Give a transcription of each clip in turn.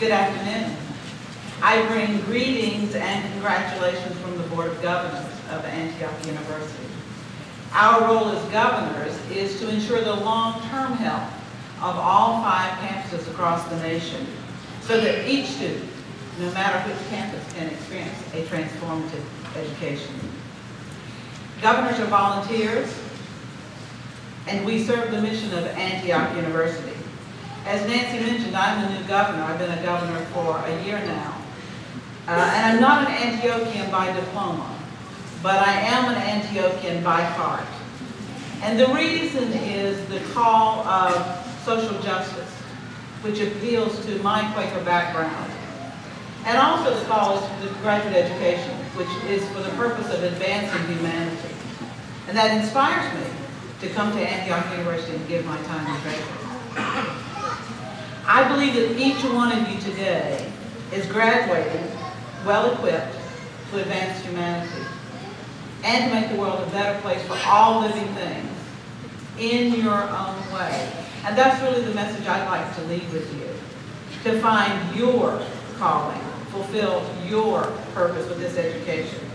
Good afternoon. I bring greetings and congratulations from the Board of Governors of Antioch University. Our role as governors is to ensure the long-term health of all five campuses across the nation so that each student, no matter which campus, can experience a transformative education. Governors are volunteers, and we serve the mission of Antioch University. As Nancy mentioned, I'm the new governor. I've been a governor for a year now. Uh, and I'm not an Antiochian by diploma, but I am an Antiochian by heart. And the reason is the call of social justice, which appeals to my Quaker background. And also the call is to graduate education, which is for the purpose of advancing humanity. And that inspires me to come to Antioch University and give my time and treasure. I believe that each one of you today is graduating well-equipped to advance humanity and to make the world a better place for all living things in your own way. And that's really the message I'd like to leave with you, to find your calling, fulfill your purpose with this education.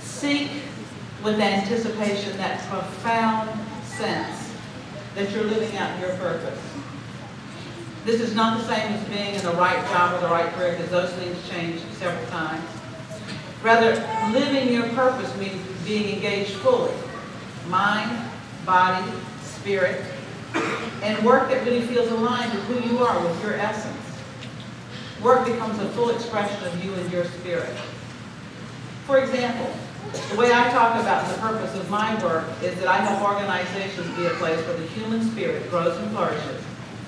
Seek with anticipation that profound sense that you're living out your purpose. This is not the same as being in the right job or the right career because those things change several times. Rather, living your purpose means being engaged fully, mind, body, spirit, and work that really feels aligned with who you are, with your essence. Work becomes a full expression of you and your spirit. For example, the way I talk about the purpose of my work is that I help organizations be a place where the human spirit grows and flourishes.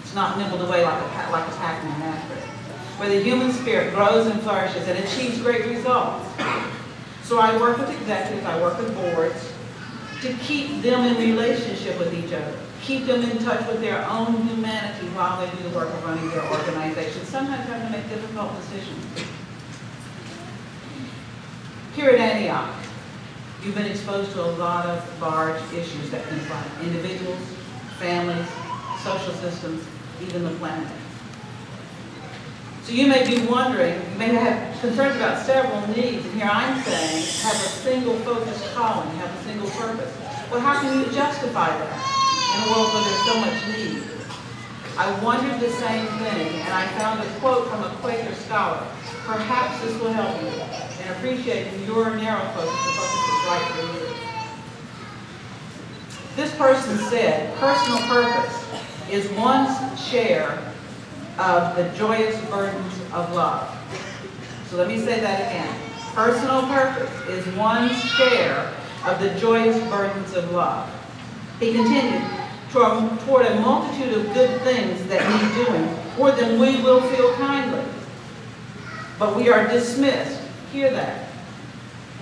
It's not nibbled away like a, like a Pac-Man after Where the human spirit grows and flourishes and achieves great results. So I work with executives, I work with boards, to keep them in relationship with each other. Keep them in touch with their own humanity while they do the work of running their organization. Sometimes having to make difficult decisions. Here at Antioch, you've been exposed to a lot of large issues that confront individuals, families, social systems, even the planet. So you may be wondering, you may have concerns about several needs, and here I'm saying, have a single focused calling, have a single purpose. Well, how can you justify that in a world where there's so much need? I wondered the same thing, and I found a quote from a Quaker scholar. Perhaps this will help you in appreciating your narrow focus, the focus that's right for you. This person said, personal purpose is one's share of the joyous burdens of love. So let me say that again. Personal purpose is one's share of the joyous burdens of love. He continued, toward a multitude of good things that need doing, toward them we will feel kindly. But we are dismissed, hear that,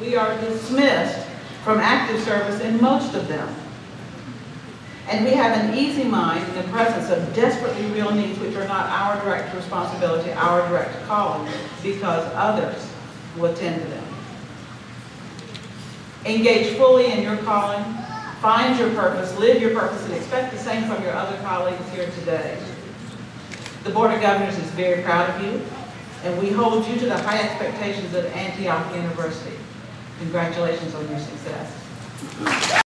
we are dismissed from active service in most of them. And we have an easy mind in the presence of desperately real needs which are not our direct responsibility, our direct calling, because others will attend to them. Engage fully in your calling, find your purpose, live your purpose, and expect the same from your other colleagues here today. The Board of Governors is very proud of you, and we hold you to the high expectations of Antioch University. Congratulations on your success.